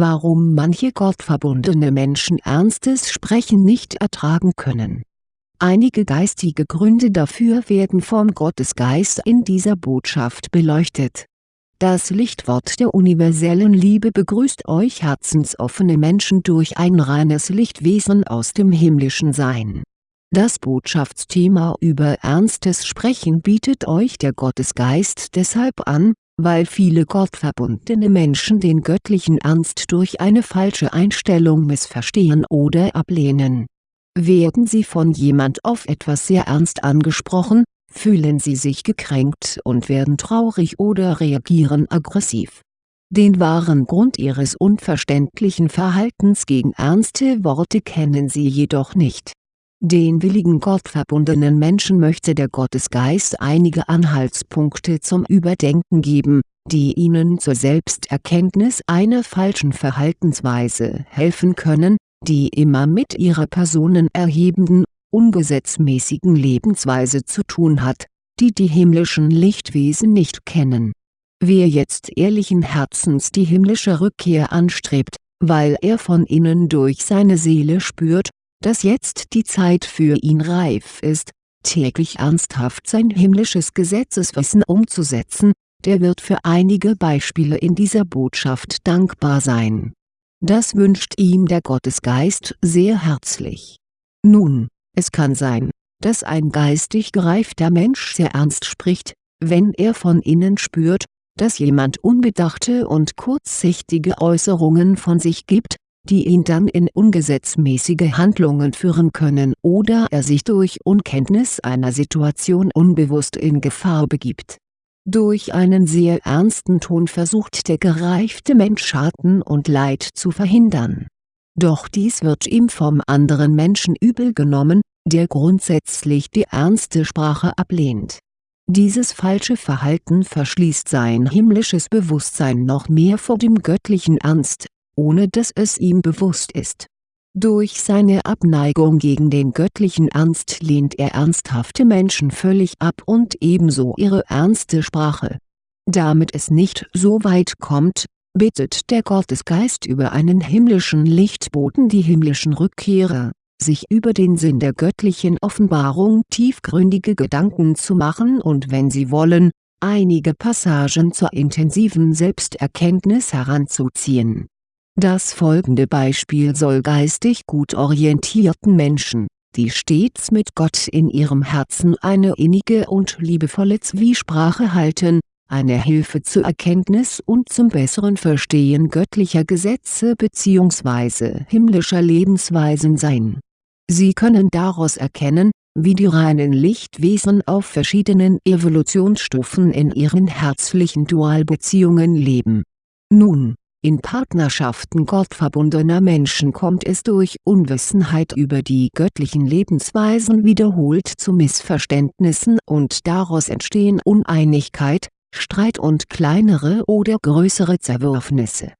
warum manche gottverbundene Menschen ernstes Sprechen nicht ertragen können. Einige geistige Gründe dafür werden vom Gottesgeist in dieser Botschaft beleuchtet. Das Lichtwort der universellen Liebe begrüßt euch herzensoffene Menschen durch ein reines Lichtwesen aus dem himmlischen Sein. Das Botschaftsthema über ernstes Sprechen bietet euch der Gottesgeist deshalb an, weil viele gottverbundene Menschen den göttlichen Ernst durch eine falsche Einstellung missverstehen oder ablehnen. Werden sie von jemand auf etwas sehr ernst angesprochen, fühlen sie sich gekränkt und werden traurig oder reagieren aggressiv. Den wahren Grund ihres unverständlichen Verhaltens gegen ernste Worte kennen sie jedoch nicht. Den willigen gottverbundenen Menschen möchte der Gottesgeist einige Anhaltspunkte zum Überdenken geben, die ihnen zur Selbsterkenntnis einer falschen Verhaltensweise helfen können, die immer mit ihrer personenerhebenden ungesetzmäßigen Lebensweise zu tun hat, die die himmlischen Lichtwesen nicht kennen. Wer jetzt ehrlichen Herzens die himmlische Rückkehr anstrebt, weil er von innen durch seine Seele spürt, dass jetzt die Zeit für ihn reif ist, täglich ernsthaft sein himmlisches Gesetzeswissen umzusetzen, der wird für einige Beispiele in dieser Botschaft dankbar sein. Das wünscht ihm der Gottesgeist sehr herzlich. Nun, es kann sein, dass ein geistig gereifter Mensch sehr ernst spricht, wenn er von innen spürt, dass jemand unbedachte und kurzsichtige Äußerungen von sich gibt, die ihn dann in ungesetzmäßige Handlungen führen können oder er sich durch Unkenntnis einer Situation unbewusst in Gefahr begibt. Durch einen sehr ernsten Ton versucht der gereifte Mensch Schaden und Leid zu verhindern doch dies wird ihm vom anderen Menschen übel genommen, der grundsätzlich die ernste Sprache ablehnt. Dieses falsche Verhalten verschließt sein himmlisches Bewusstsein noch mehr vor dem göttlichen Ernst, ohne dass es ihm bewusst ist. Durch seine Abneigung gegen den göttlichen Ernst lehnt er ernsthafte Menschen völlig ab und ebenso ihre ernste Sprache. Damit es nicht so weit kommt, bittet der Gottesgeist über einen himmlischen Lichtboten die himmlischen Rückkehrer, sich über den Sinn der göttlichen Offenbarung tiefgründige Gedanken zu machen und wenn sie wollen, einige Passagen zur intensiven Selbsterkenntnis heranzuziehen. Das folgende Beispiel soll geistig gut orientierten Menschen, die stets mit Gott in ihrem Herzen eine innige und liebevolle Zwiesprache halten, eine Hilfe zur Erkenntnis und zum besseren Verstehen göttlicher Gesetze bzw. himmlischer Lebensweisen sein. Sie können daraus erkennen, wie die reinen Lichtwesen auf verschiedenen Evolutionsstufen in ihren herzlichen Dualbeziehungen leben. Nun, in Partnerschaften gottverbundener Menschen kommt es durch Unwissenheit über die göttlichen Lebensweisen wiederholt zu Missverständnissen und daraus entstehen Uneinigkeit, Streit und kleinere oder größere Zerwürfnisse.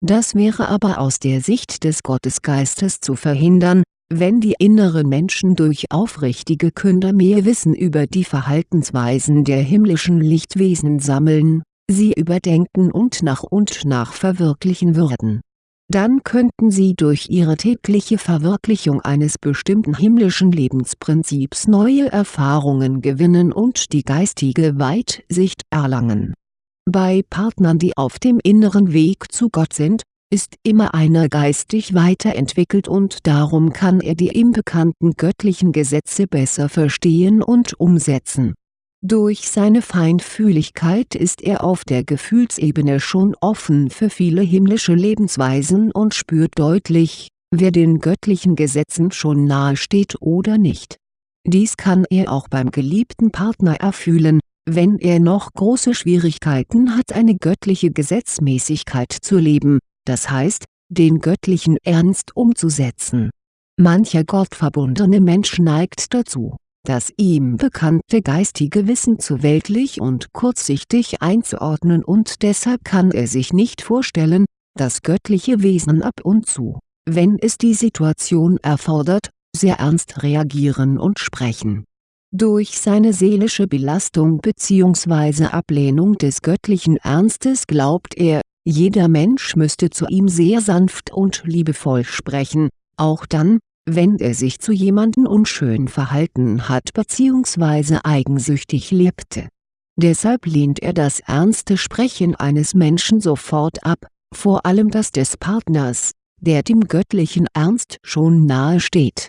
Das wäre aber aus der Sicht des Gottesgeistes zu verhindern, wenn die inneren Menschen durch aufrichtige Künder mehr Wissen über die Verhaltensweisen der himmlischen Lichtwesen sammeln, sie überdenken und nach und nach verwirklichen würden dann könnten sie durch ihre tägliche Verwirklichung eines bestimmten himmlischen Lebensprinzips neue Erfahrungen gewinnen und die geistige Weitsicht erlangen. Bei Partnern die auf dem inneren Weg zu Gott sind, ist immer einer geistig weiterentwickelt und darum kann er die ihm bekannten göttlichen Gesetze besser verstehen und umsetzen durch seine Feinfühligkeit ist er auf der Gefühlsebene schon offen für viele himmlische Lebensweisen und spürt deutlich, wer den göttlichen Gesetzen schon nahe steht oder nicht. Dies kann er auch beim geliebten Partner erfühlen, wenn er noch große Schwierigkeiten hat eine göttliche Gesetzmäßigkeit zu leben, das heißt, den göttlichen Ernst umzusetzen. Mancher gottverbundene Mensch neigt dazu das ihm bekannte geistige Wissen zu weltlich und kurzsichtig einzuordnen und deshalb kann er sich nicht vorstellen, dass göttliche Wesen ab und zu, wenn es die Situation erfordert, sehr ernst reagieren und sprechen. Durch seine seelische Belastung bzw. Ablehnung des göttlichen Ernstes glaubt er, Jeder Mensch müsste zu ihm sehr sanft und liebevoll sprechen, auch dann, wenn er sich zu jemandem unschön verhalten hat bzw. eigensüchtig lebte. Deshalb lehnt er das ernste Sprechen eines Menschen sofort ab, vor allem das des Partners, der dem göttlichen Ernst schon nahe steht.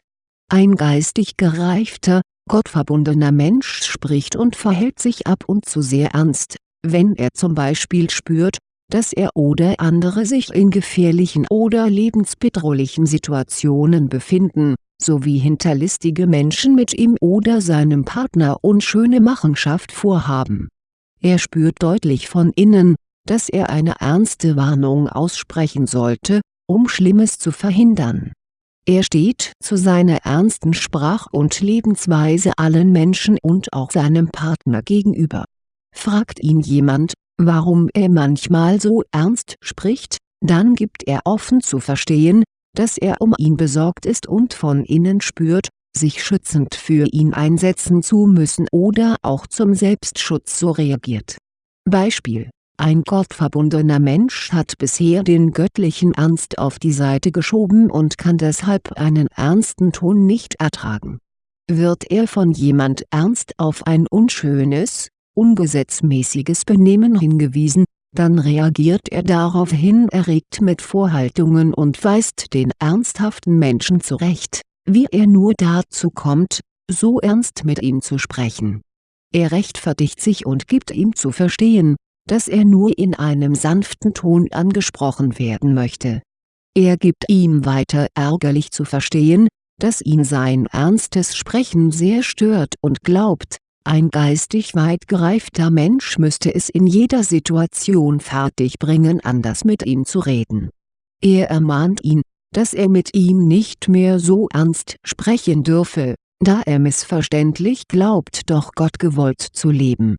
Ein geistig gereifter, gottverbundener Mensch spricht und verhält sich ab und zu sehr ernst, wenn er zum Beispiel spürt, dass er oder andere sich in gefährlichen oder lebensbedrohlichen Situationen befinden, sowie hinterlistige Menschen mit ihm oder seinem Partner unschöne Machenschaft vorhaben. Er spürt deutlich von innen, dass er eine ernste Warnung aussprechen sollte, um Schlimmes zu verhindern. Er steht zu seiner ernsten Sprach- und Lebensweise allen Menschen und auch seinem Partner gegenüber. Fragt ihn jemand, warum er manchmal so ernst spricht, dann gibt er offen zu verstehen, dass er um ihn besorgt ist und von innen spürt, sich schützend für ihn einsetzen zu müssen oder auch zum Selbstschutz so reagiert. Beispiel ein gottverbundener Mensch hat bisher den göttlichen Ernst auf die Seite geschoben und kann deshalb einen ernsten Ton nicht ertragen. Wird er von jemand ernst auf ein unschönes, ungesetzmäßiges Benehmen hingewiesen, dann reagiert er daraufhin erregt mit Vorhaltungen und weist den ernsthaften Menschen zurecht, wie er nur dazu kommt, so ernst mit ihm zu sprechen. Er rechtfertigt sich und gibt ihm zu verstehen, dass er nur in einem sanften Ton angesprochen werden möchte. Er gibt ihm weiter ärgerlich zu verstehen, dass ihn sein ernstes Sprechen sehr stört und glaubt, ein geistig weit gereifter Mensch müsste es in jeder Situation fertigbringen anders mit ihm zu reden. Er ermahnt ihn, dass er mit ihm nicht mehr so ernst sprechen dürfe, da er missverständlich glaubt doch Gott gewollt zu leben.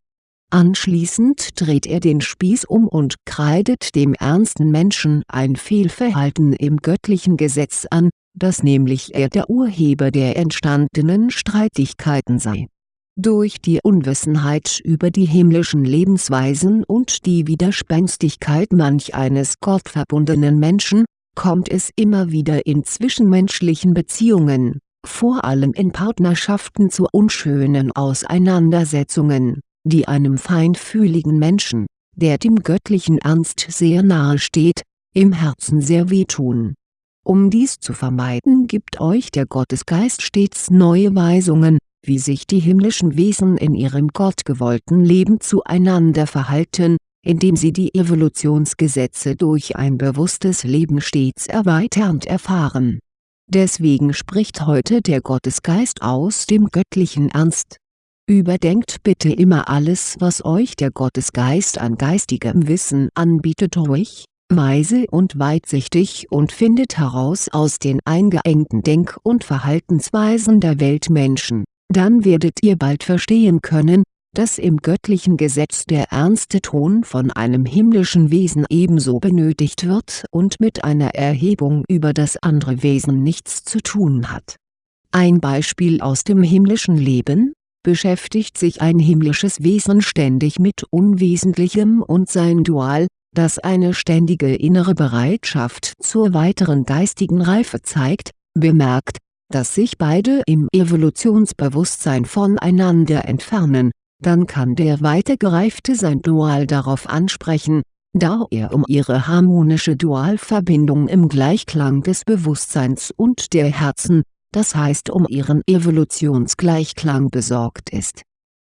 Anschließend dreht er den Spieß um und kreidet dem ernsten Menschen ein Fehlverhalten im göttlichen Gesetz an, dass nämlich er der Urheber der entstandenen Streitigkeiten sei durch die Unwissenheit über die himmlischen Lebensweisen und die Widerspenstigkeit manch eines gottverbundenen Menschen, kommt es immer wieder in zwischenmenschlichen Beziehungen, vor allem in Partnerschaften zu unschönen Auseinandersetzungen, die einem feinfühligen Menschen, der dem göttlichen Ernst sehr nahe steht, im Herzen sehr wehtun. Um dies zu vermeiden gibt euch der Gottesgeist stets neue Weisungen, wie sich die himmlischen Wesen in ihrem gottgewollten Leben zueinander verhalten, indem sie die Evolutionsgesetze durch ein bewusstes Leben stets erweiternd erfahren. Deswegen spricht heute der Gottesgeist aus dem göttlichen Ernst. Überdenkt bitte immer alles was euch der Gottesgeist an geistigem Wissen anbietet ruhig, weise und weitsichtig und findet heraus aus den eingeengten Denk- und Verhaltensweisen der Weltmenschen dann werdet ihr bald verstehen können, dass im göttlichen Gesetz der ernste Ton von einem himmlischen Wesen ebenso benötigt wird und mit einer Erhebung über das andere Wesen nichts zu tun hat. Ein Beispiel aus dem himmlischen Leben, beschäftigt sich ein himmlisches Wesen ständig mit Unwesentlichem und sein Dual, das eine ständige innere Bereitschaft zur weiteren geistigen Reife zeigt, bemerkt, dass sich beide im Evolutionsbewusstsein voneinander entfernen, dann kann der weitergereifte sein Dual darauf ansprechen, da er um ihre harmonische Dualverbindung im Gleichklang des Bewusstseins und der Herzen, das heißt um ihren Evolutionsgleichklang besorgt ist.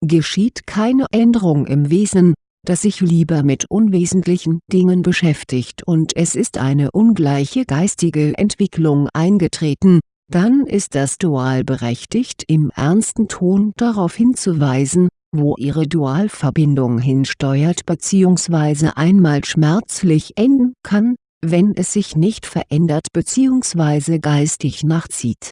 Geschieht keine Änderung im Wesen, das sich lieber mit unwesentlichen Dingen beschäftigt und es ist eine ungleiche geistige Entwicklung eingetreten, dann ist das Dual berechtigt im ernsten Ton darauf hinzuweisen, wo ihre Dualverbindung hinsteuert bzw. einmal schmerzlich enden kann, wenn es sich nicht verändert bzw. geistig nachzieht.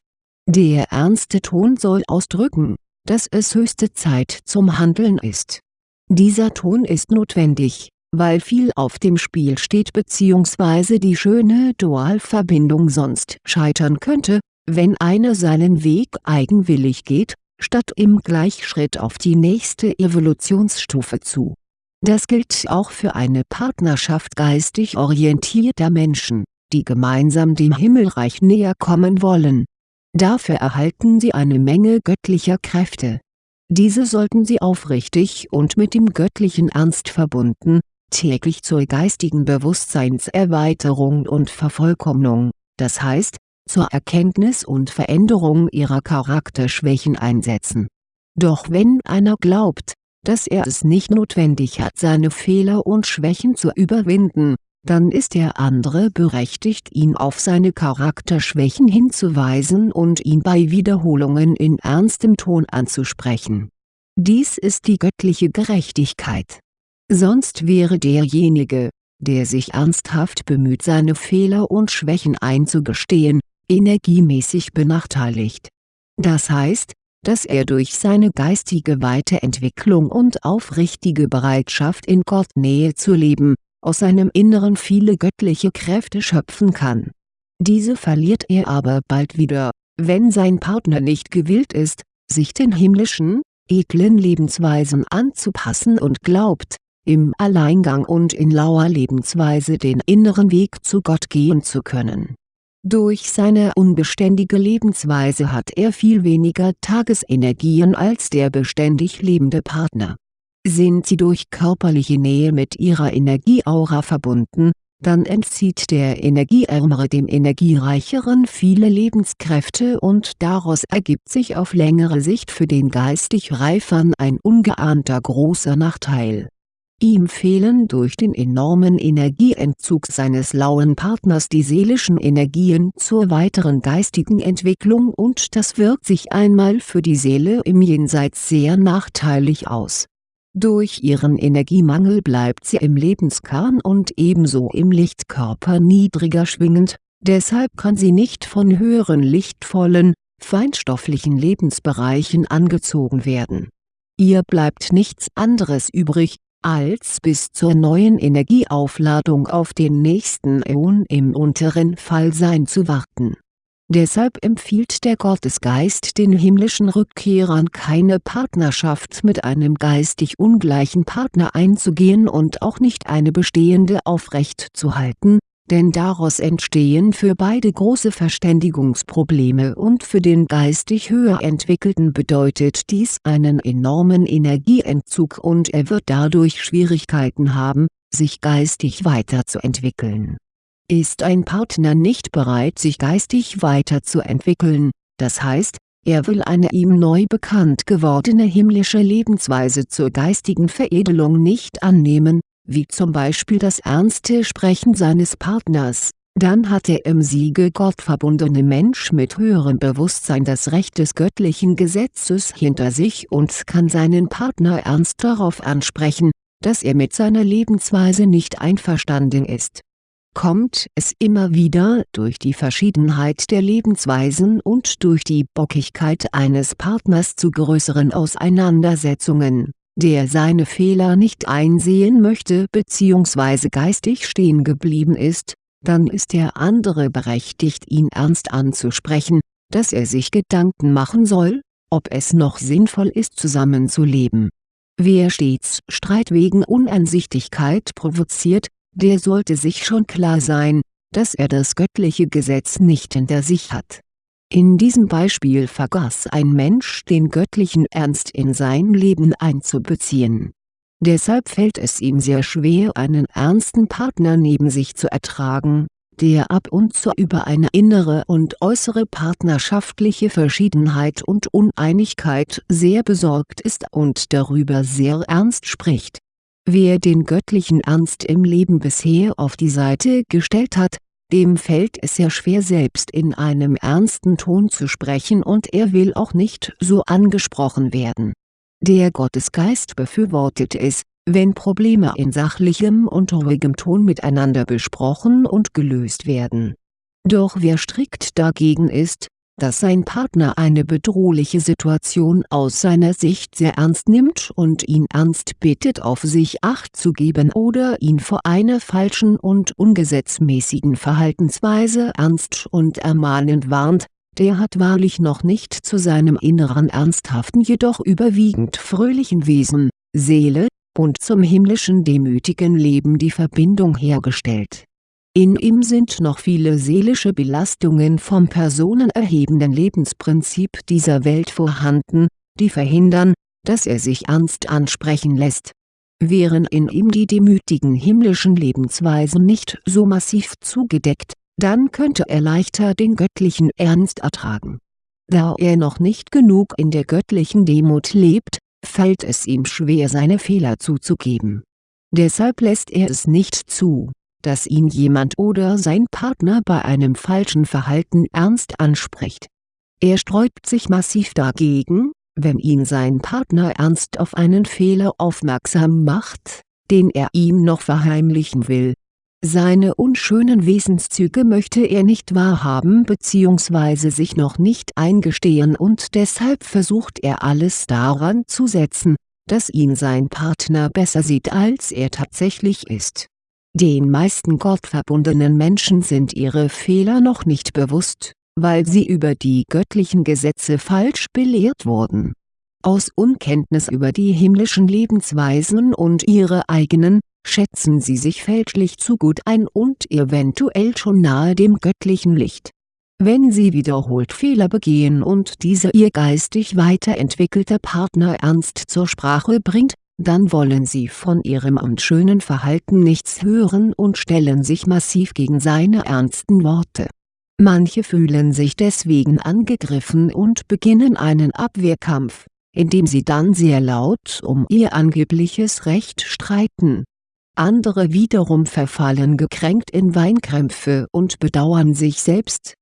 Der ernste Ton soll ausdrücken, dass es höchste Zeit zum Handeln ist. Dieser Ton ist notwendig, weil viel auf dem Spiel steht bzw. die schöne Dualverbindung sonst scheitern könnte, wenn einer seinen Weg eigenwillig geht, statt im Gleichschritt auf die nächste Evolutionsstufe zu. Das gilt auch für eine Partnerschaft geistig orientierter Menschen, die gemeinsam dem Himmelreich näher kommen wollen. Dafür erhalten sie eine Menge göttlicher Kräfte. Diese sollten sie aufrichtig und mit dem göttlichen Ernst verbunden, täglich zur geistigen Bewusstseinserweiterung und Vervollkommnung, das heißt, zur Erkenntnis und Veränderung ihrer Charakterschwächen einsetzen. Doch wenn einer glaubt, dass er es nicht notwendig hat seine Fehler und Schwächen zu überwinden, dann ist der andere berechtigt ihn auf seine Charakterschwächen hinzuweisen und ihn bei Wiederholungen in ernstem Ton anzusprechen. Dies ist die göttliche Gerechtigkeit. Sonst wäre derjenige, der sich ernsthaft bemüht seine Fehler und Schwächen einzugestehen, energiemäßig benachteiligt. Das heißt, dass er durch seine geistige Weiterentwicklung und aufrichtige Bereitschaft in Gottnähe zu leben, aus seinem Inneren viele göttliche Kräfte schöpfen kann. Diese verliert er aber bald wieder, wenn sein Partner nicht gewillt ist, sich den himmlischen, edlen Lebensweisen anzupassen und glaubt, im Alleingang und in lauer Lebensweise den inneren Weg zu Gott gehen zu können durch seine unbeständige Lebensweise hat er viel weniger Tagesenergien als der beständig lebende Partner. Sind sie durch körperliche Nähe mit ihrer Energieaura verbunden, dann entzieht der Energieärmere dem Energiereicheren viele Lebenskräfte und daraus ergibt sich auf längere Sicht für den geistig Reifern ein ungeahnter großer Nachteil Ihm fehlen durch den enormen Energieentzug seines lauen Partners die seelischen Energien zur weiteren geistigen Entwicklung und das wirkt sich einmal für die Seele im Jenseits sehr nachteilig aus. Durch ihren Energiemangel bleibt sie im Lebenskern und ebenso im Lichtkörper niedriger schwingend, deshalb kann sie nicht von höheren lichtvollen, feinstofflichen Lebensbereichen angezogen werden. Ihr bleibt nichts anderes übrig, als bis zur neuen Energieaufladung auf den nächsten Äon im unteren Fallsein zu warten. Deshalb empfiehlt der Gottesgeist den himmlischen Rückkehrern keine Partnerschaft mit einem geistig ungleichen Partner einzugehen und auch nicht eine bestehende aufrechtzuhalten, denn daraus entstehen für beide große Verständigungsprobleme und für den geistig höher entwickelten bedeutet dies einen enormen Energieentzug und er wird dadurch Schwierigkeiten haben, sich geistig weiterzuentwickeln. Ist ein Partner nicht bereit sich geistig weiterzuentwickeln, das heißt, er will eine ihm neu bekannt gewordene himmlische Lebensweise zur geistigen Veredelung nicht annehmen, wie zum Beispiel das ernste Sprechen seines Partners, dann hat der im Siege Gott verbundene Mensch mit höherem Bewusstsein das Recht des göttlichen Gesetzes hinter sich und kann seinen Partner ernst darauf ansprechen, dass er mit seiner Lebensweise nicht einverstanden ist. Kommt es immer wieder durch die Verschiedenheit der Lebensweisen und durch die Bockigkeit eines Partners zu größeren Auseinandersetzungen der seine Fehler nicht einsehen möchte bzw. geistig stehen geblieben ist, dann ist der andere berechtigt ihn ernst anzusprechen, dass er sich Gedanken machen soll, ob es noch sinnvoll ist zusammenzuleben. Wer stets Streit wegen Uneinsichtigkeit provoziert, der sollte sich schon klar sein, dass er das göttliche Gesetz nicht hinter sich hat in diesem Beispiel vergaß ein Mensch den göttlichen Ernst in sein Leben einzubeziehen. Deshalb fällt es ihm sehr schwer einen ernsten Partner neben sich zu ertragen, der ab und zu über eine innere und äußere partnerschaftliche Verschiedenheit und Uneinigkeit sehr besorgt ist und darüber sehr ernst spricht. Wer den göttlichen Ernst im Leben bisher auf die Seite gestellt hat, dem fällt es sehr schwer selbst in einem ernsten Ton zu sprechen und er will auch nicht so angesprochen werden. Der Gottesgeist befürwortet es, wenn Probleme in sachlichem und ruhigem Ton miteinander besprochen und gelöst werden. Doch wer strikt dagegen ist, dass sein Partner eine bedrohliche Situation aus seiner Sicht sehr ernst nimmt und ihn ernst bittet auf sich Acht zu geben oder ihn vor einer falschen und ungesetzmäßigen Verhaltensweise ernst und ermahnend warnt, der hat wahrlich noch nicht zu seinem inneren ernsthaften jedoch überwiegend fröhlichen Wesen, Seele, und zum himmlischen demütigen Leben die Verbindung hergestellt. In ihm sind noch viele seelische Belastungen vom personenerhebenden Lebensprinzip dieser Welt vorhanden, die verhindern, dass er sich ernst ansprechen lässt. Wären in ihm die demütigen himmlischen Lebensweisen nicht so massiv zugedeckt, dann könnte er leichter den göttlichen Ernst ertragen. Da er noch nicht genug in der göttlichen Demut lebt, fällt es ihm schwer seine Fehler zuzugeben. Deshalb lässt er es nicht zu, dass ihn jemand oder sein Partner bei einem falschen Verhalten ernst anspricht. Er sträubt sich massiv dagegen, wenn ihn sein Partner ernst auf einen Fehler aufmerksam macht, den er ihm noch verheimlichen will. Seine unschönen Wesenszüge möchte er nicht wahrhaben bzw. sich noch nicht eingestehen und deshalb versucht er alles daran zu setzen, dass ihn sein Partner besser sieht als er tatsächlich ist. Den meisten gottverbundenen Menschen sind ihre Fehler noch nicht bewusst weil sie über die göttlichen Gesetze falsch belehrt wurden. Aus Unkenntnis über die himmlischen Lebensweisen und ihre eigenen, schätzen sie sich fälschlich zu gut ein und eventuell schon nahe dem göttlichen Licht. Wenn sie wiederholt Fehler begehen und diese ihr geistig weiterentwickelter Partner ernst zur Sprache bringt, dann wollen sie von ihrem unschönen Verhalten nichts hören und stellen sich massiv gegen seine ernsten Worte Manche fühlen sich deswegen angegriffen und beginnen einen Abwehrkampf, indem sie dann sehr laut um ihr angebliches Recht streiten. Andere wiederum verfallen gekränkt in Weinkrämpfe und bedauern sich selbst.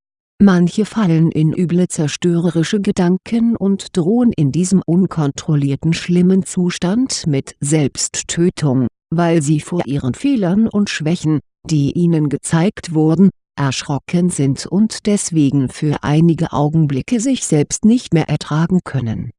Manche fallen in üble zerstörerische Gedanken und drohen in diesem unkontrollierten schlimmen Zustand mit Selbsttötung, weil sie vor ihren Fehlern und Schwächen, die ihnen gezeigt wurden, erschrocken sind und deswegen für einige Augenblicke sich selbst nicht mehr ertragen können.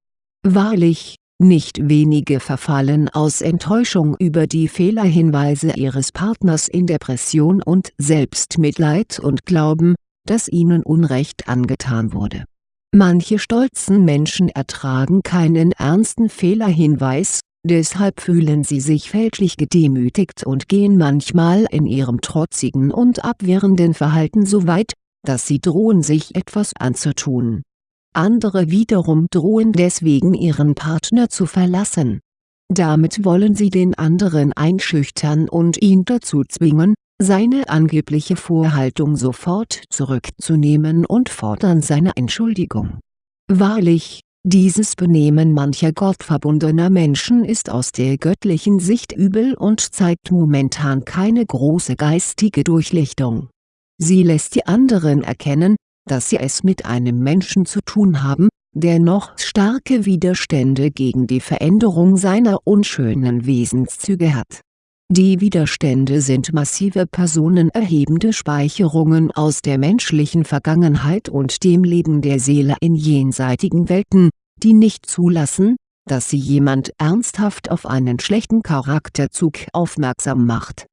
Wahrlich, nicht wenige verfallen aus Enttäuschung über die Fehlerhinweise ihres Partners in Depression und Selbstmitleid und glauben, dass ihnen Unrecht angetan wurde. Manche stolzen Menschen ertragen keinen ernsten Fehlerhinweis Deshalb fühlen sie sich fälschlich gedemütigt und gehen manchmal in ihrem trotzigen und abwehrenden Verhalten so weit, dass sie drohen sich etwas anzutun. Andere wiederum drohen deswegen ihren Partner zu verlassen. Damit wollen sie den anderen einschüchtern und ihn dazu zwingen, seine angebliche Vorhaltung sofort zurückzunehmen und fordern seine Entschuldigung. Wahrlich, dieses Benehmen mancher gottverbundener Menschen ist aus der göttlichen Sicht übel und zeigt momentan keine große geistige Durchlichtung. Sie lässt die anderen erkennen, dass sie es mit einem Menschen zu tun haben, der noch starke Widerstände gegen die Veränderung seiner unschönen Wesenszüge hat die Widerstände sind massive personenerhebende Speicherungen aus der menschlichen Vergangenheit und dem Leben der Seele in jenseitigen Welten, die nicht zulassen, dass sie jemand ernsthaft auf einen schlechten Charakterzug aufmerksam macht.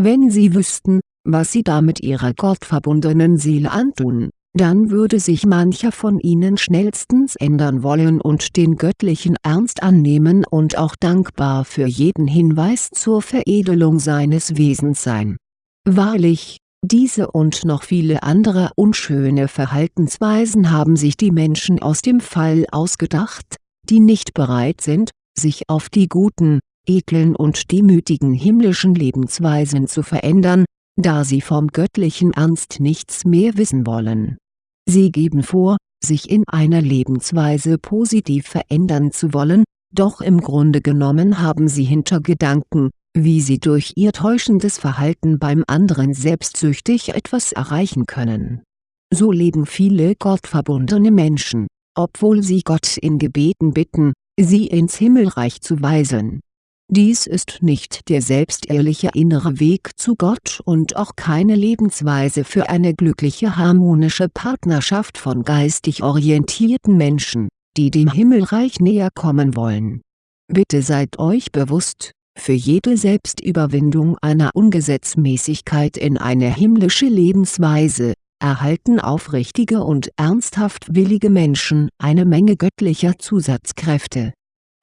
Wenn sie wüssten, was sie damit ihrer gottverbundenen Seele antun dann würde sich mancher von ihnen schnellstens ändern wollen und den göttlichen Ernst annehmen und auch dankbar für jeden Hinweis zur Veredelung seines Wesens sein. Wahrlich, diese und noch viele andere unschöne Verhaltensweisen haben sich die Menschen aus dem Fall ausgedacht, die nicht bereit sind, sich auf die guten, edlen und demütigen himmlischen Lebensweisen zu verändern, da sie vom göttlichen Ernst nichts mehr wissen wollen Sie geben vor, sich in einer Lebensweise positiv verändern zu wollen, doch im Grunde genommen haben sie Hintergedanken, wie sie durch ihr täuschendes Verhalten beim anderen selbstsüchtig etwas erreichen können. So leben viele gottverbundene Menschen, obwohl sie Gott in Gebeten bitten, sie ins Himmelreich zu weisen dies ist nicht der selbstehrliche innere Weg zu Gott und auch keine Lebensweise für eine glückliche harmonische Partnerschaft von geistig orientierten Menschen, die dem Himmelreich näher kommen wollen. Bitte seid euch bewusst, für jede Selbstüberwindung einer Ungesetzmäßigkeit in eine himmlische Lebensweise, erhalten aufrichtige und ernsthaft willige Menschen eine Menge göttlicher Zusatzkräfte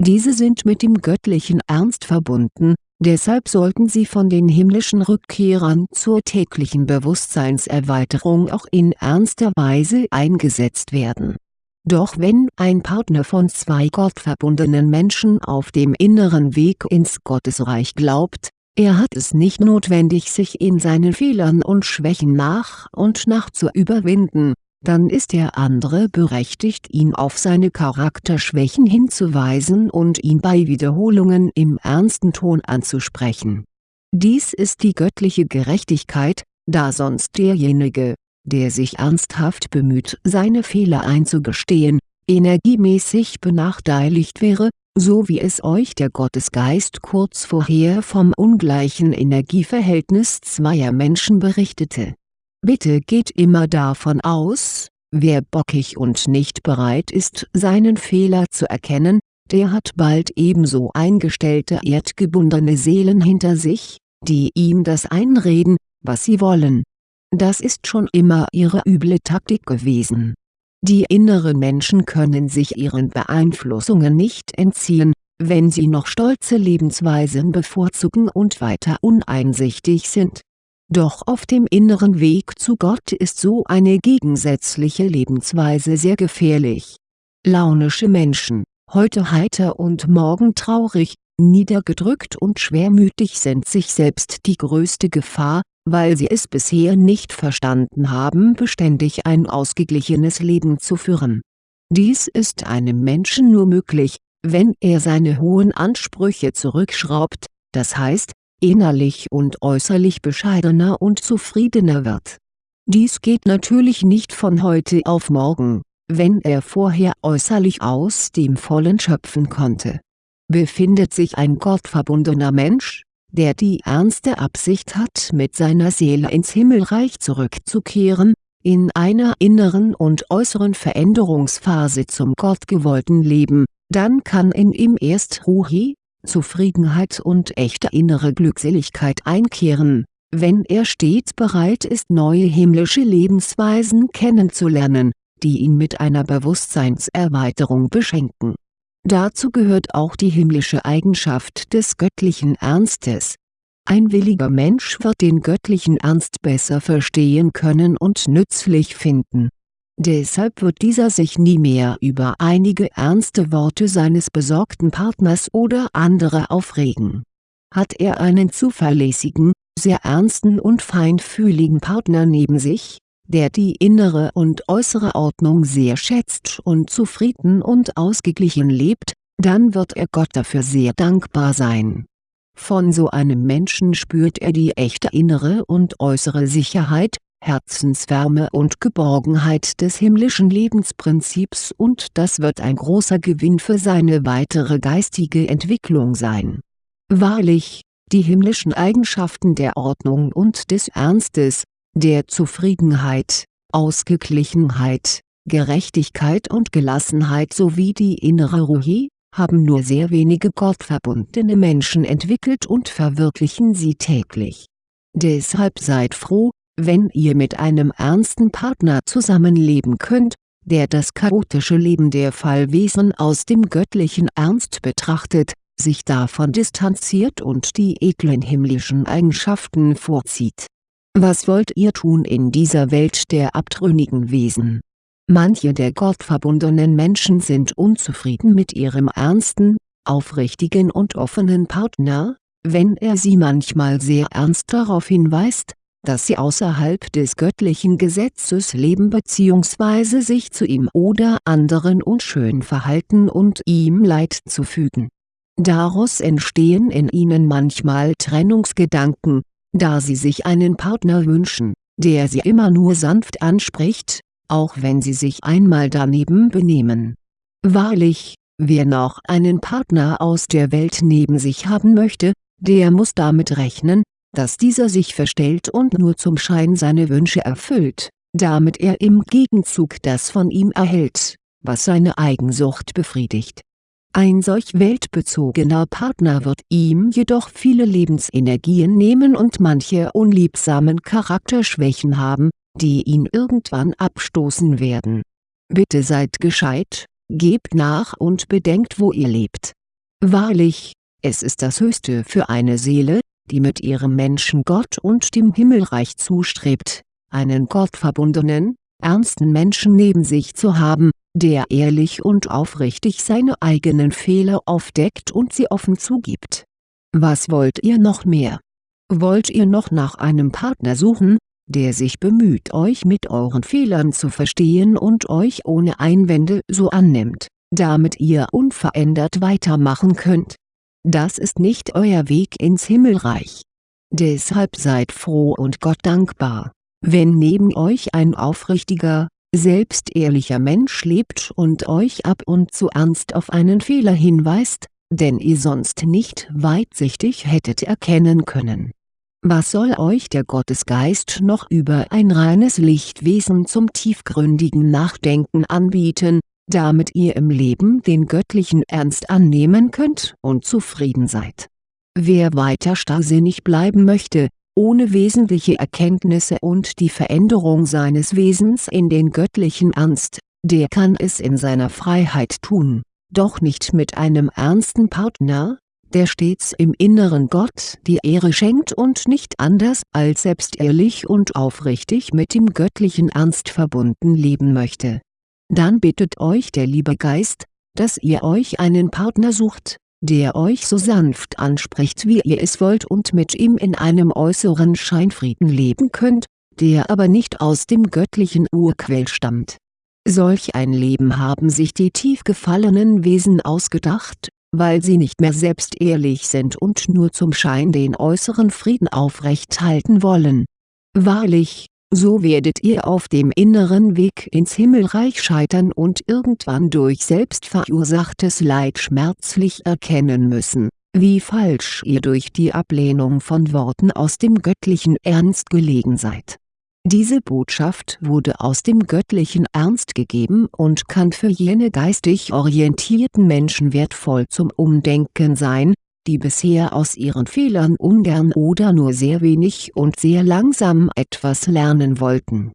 Diese sind mit dem göttlichen Ernst verbunden, deshalb sollten sie von den himmlischen Rückkehrern zur täglichen Bewusstseinserweiterung auch in ernster Weise eingesetzt werden. Doch wenn ein Partner von zwei gottverbundenen Menschen auf dem inneren Weg ins Gottesreich glaubt, er hat es nicht notwendig sich in seinen Fehlern und Schwächen nach und nach zu überwinden, dann ist der andere berechtigt ihn auf seine Charakterschwächen hinzuweisen und ihn bei Wiederholungen im ernsten Ton anzusprechen. Dies ist die göttliche Gerechtigkeit, da sonst derjenige, der sich ernsthaft bemüht seine Fehler einzugestehen, energiemäßig benachteiligt wäre, so wie es euch der Gottesgeist kurz vorher vom ungleichen Energieverhältnis zweier Menschen berichtete. Bitte geht immer davon aus, wer bockig und nicht bereit ist seinen Fehler zu erkennen, der hat bald ebenso eingestellte erdgebundene Seelen hinter sich, die ihm das einreden, was sie wollen das ist schon immer ihre üble Taktik gewesen. Die inneren Menschen können sich ihren Beeinflussungen nicht entziehen, wenn sie noch stolze Lebensweisen bevorzugen und weiter uneinsichtig sind. Doch auf dem inneren Weg zu Gott ist so eine gegensätzliche Lebensweise sehr gefährlich. Launische Menschen, heute heiter und morgen traurig, niedergedrückt und schwermütig sind sich selbst die größte Gefahr, weil sie es bisher nicht verstanden haben beständig ein ausgeglichenes Leben zu führen. Dies ist einem Menschen nur möglich, wenn er seine hohen Ansprüche zurückschraubt, das heißt, innerlich und äußerlich bescheidener und zufriedener wird. Dies geht natürlich nicht von heute auf morgen, wenn er vorher äußerlich aus dem Vollen schöpfen konnte. Befindet sich ein gottverbundener Mensch, der die ernste Absicht hat mit seiner Seele ins Himmelreich zurückzukehren, in einer inneren und äußeren Veränderungsphase zum gottgewollten Leben, dann kann in ihm erst Ruhi, Zufriedenheit und echte innere Glückseligkeit einkehren, wenn er stets bereit ist neue himmlische Lebensweisen kennenzulernen, die ihn mit einer Bewusstseinserweiterung beschenken Dazu gehört auch die himmlische Eigenschaft des göttlichen Ernstes. Ein williger Mensch wird den göttlichen Ernst besser verstehen können und nützlich finden. Deshalb wird dieser sich nie mehr über einige ernste Worte seines besorgten Partners oder anderer aufregen. Hat er einen zuverlässigen, sehr ernsten und feinfühligen Partner neben sich, der die innere und äußere Ordnung sehr schätzt und zufrieden und ausgeglichen lebt, dann wird er Gott dafür sehr dankbar sein. Von so einem Menschen spürt er die echte innere und äußere Sicherheit, Herzenswärme und Geborgenheit des himmlischen Lebensprinzips und das wird ein großer Gewinn für seine weitere geistige Entwicklung sein. Wahrlich, die himmlischen Eigenschaften der Ordnung und des Ernstes, der Zufriedenheit, Ausgeglichenheit, Gerechtigkeit und Gelassenheit sowie die innere Ruhe, haben nur sehr wenige gottverbundene Menschen entwickelt und verwirklichen sie täglich. Deshalb seid froh, wenn ihr mit einem ernsten Partner zusammenleben könnt, der das chaotische Leben der Fallwesen aus dem göttlichen Ernst betrachtet, sich davon distanziert und die edlen himmlischen Eigenschaften vorzieht was wollt ihr tun in dieser Welt der abtrünnigen Wesen? Manche der gottverbundenen Menschen sind unzufrieden mit ihrem ernsten, aufrichtigen und offenen Partner, wenn er sie manchmal sehr ernst darauf hinweist, dass sie außerhalb des göttlichen Gesetzes leben bzw. sich zu ihm oder anderen unschön verhalten und ihm Leid zufügen. Daraus entstehen in ihnen manchmal Trennungsgedanken, da sie sich einen Partner wünschen, der sie immer nur sanft anspricht, auch wenn sie sich einmal daneben benehmen. Wahrlich, wer noch einen Partner aus der Welt neben sich haben möchte, der muss damit rechnen, dass dieser sich verstellt und nur zum Schein seine Wünsche erfüllt, damit er im Gegenzug das von ihm erhält, was seine Eigensucht befriedigt ein solch weltbezogener Partner wird ihm jedoch viele Lebensenergien nehmen und manche unliebsamen Charakterschwächen haben, die ihn irgendwann abstoßen werden. Bitte seid gescheit, gebt nach und bedenkt wo ihr lebt. Wahrlich, es ist das Höchste für eine Seele, die mit ihrem Menschengott und dem Himmelreich zustrebt, einen gottverbundenen, ernsten Menschen neben sich zu haben, der ehrlich und aufrichtig seine eigenen Fehler aufdeckt und sie offen zugibt. Was wollt ihr noch mehr? Wollt ihr noch nach einem Partner suchen, der sich bemüht euch mit euren Fehlern zu verstehen und euch ohne Einwände so annimmt, damit ihr unverändert weitermachen könnt? Das ist nicht euer Weg ins Himmelreich. Deshalb seid froh und Gott dankbar, wenn neben euch ein aufrichtiger, selbstehrlicher Mensch lebt und euch ab und zu ernst auf einen Fehler hinweist, den ihr sonst nicht weitsichtig hättet erkennen können. Was soll euch der Gottesgeist noch über ein reines Lichtwesen zum tiefgründigen Nachdenken anbieten, damit ihr im Leben den göttlichen Ernst annehmen könnt und zufrieden seid. Wer weiter starrsinnig bleiben möchte, ohne wesentliche Erkenntnisse und die Veränderung seines Wesens in den göttlichen Ernst, der kann es in seiner Freiheit tun, doch nicht mit einem ernsten Partner, der stets im inneren Gott die Ehre schenkt und nicht anders als selbstehrlich und aufrichtig mit dem göttlichen Ernst verbunden leben möchte dann bittet euch der liebe Geist, dass ihr euch einen Partner sucht, der euch so sanft anspricht wie ihr es wollt und mit ihm in einem äußeren Scheinfrieden leben könnt, der aber nicht aus dem göttlichen Urquell stammt. Solch ein Leben haben sich die tief gefallenen Wesen ausgedacht, weil sie nicht mehr selbst ehrlich sind und nur zum Schein den äußeren Frieden aufrecht halten wollen. Wahrlich, so werdet ihr auf dem inneren Weg ins Himmelreich scheitern und irgendwann durch selbstverursachtes Leid schmerzlich erkennen müssen, wie falsch ihr durch die Ablehnung von Worten aus dem göttlichen Ernst gelegen seid. Diese Botschaft wurde aus dem göttlichen Ernst gegeben und kann für jene geistig orientierten Menschen wertvoll zum Umdenken sein, die bisher aus ihren Fehlern ungern oder nur sehr wenig und sehr langsam etwas lernen wollten